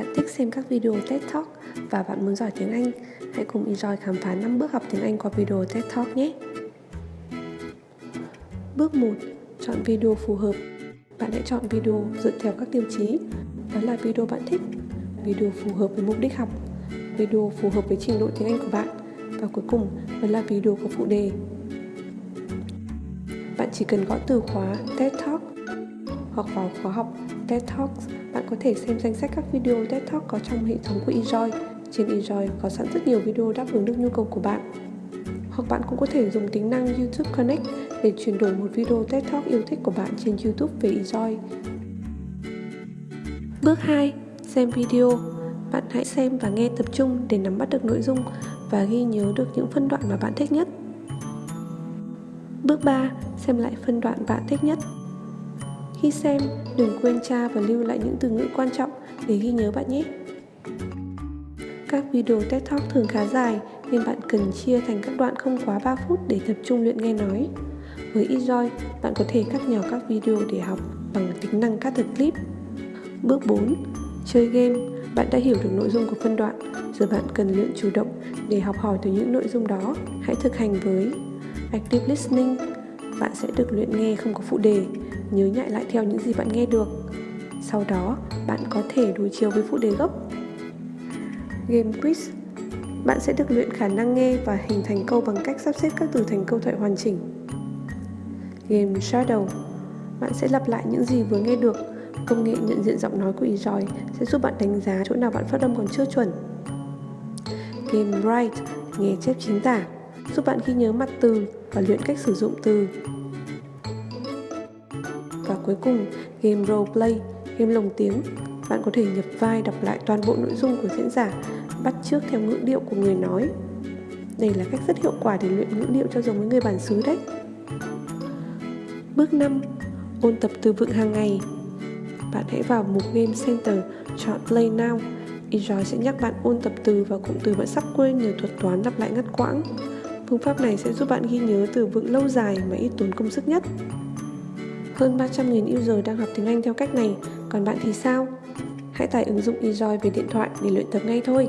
Bạn thích xem các video TED Talk và bạn muốn giỏi tiếng Anh? Hãy cùng Enjoy khám phá 5 bước học tiếng Anh qua video TED Talk nhé! Bước 1. Chọn video phù hợp Bạn hãy chọn video dựa theo các tiêu chí Đó là video bạn thích, video phù hợp với mục đích học, video phù hợp với trình độ tiếng Anh của bạn và cuối cùng là video có phụ đề. Bạn chỉ cần gõ từ khóa TED Talk hoặc vào khóa học TED Talks, bạn có thể xem danh sách các video TED Talk có trong hệ thống của Enjoy. Trên Enjoy có sẵn rất nhiều video đáp ứng được nhu cầu của bạn. Hoặc bạn cũng có thể dùng tính năng YouTube Connect để chuyển đổi một video TED Talk yêu thích của bạn trên YouTube về Enjoy. Bước 2. Xem video Bạn hãy xem và nghe tập trung để nắm bắt được nội dung và ghi nhớ được những phân đoạn mà bạn thích nhất. Bước 3. Xem lại phân đoạn bạn thích nhất khi xem, đừng quên tra và lưu lại những từ ngữ quan trọng để ghi nhớ bạn nhé. Các video TED Talk thường khá dài nên bạn cần chia thành các đoạn không quá 3 phút để tập trung luyện nghe nói. Với eJoy, bạn có thể cắt nhỏ các video để học bằng tính năng cắt the clip. Bước 4. Chơi game Bạn đã hiểu được nội dung của phân đoạn, giờ bạn cần luyện chủ động để học hỏi từ những nội dung đó. Hãy thực hành với Active Listening Bạn sẽ được luyện nghe không có phụ đề nhớ nhại lại theo những gì bạn nghe được. Sau đó, bạn có thể đối chiếu với phụ đề gốc. Game quiz Bạn sẽ được luyện khả năng nghe và hình thành câu bằng cách sắp xếp các từ thành câu thoại hoàn chỉnh. Game Shadow Bạn sẽ lặp lại những gì vừa nghe được. Công nghệ nhận diện giọng nói của eJoy sẽ giúp bạn đánh giá chỗ nào bạn phát âm còn chưa chuẩn. Game Write Nghe chép chính tả giúp bạn ghi nhớ mặt từ và luyện cách sử dụng từ và cuối cùng, game roleplay, game lồng tiếng. Bạn có thể nhập vai đọc lại toàn bộ nội dung của diễn giả, bắt chước theo ngữ điệu của người nói. Đây là cách rất hiệu quả để luyện ngữ điệu cho giống với người bản xứ đấy. Bước 5. Ôn tập từ vựng hàng ngày Bạn hãy vào mục Game Center, chọn Play Now. Enjoy sẽ nhắc bạn ôn tập từ và cụm từ bạn sắp quên nhờ thuật toán lặp lại ngắt quãng. Phương pháp này sẽ giúp bạn ghi nhớ từ vựng lâu dài mà ít tốn công sức nhất. Vâng, Hơn 300.000 user đang học tiếng Anh theo cách này, còn bạn thì sao? Hãy tải ứng dụng eJoy về điện thoại để luyện tập ngay thôi.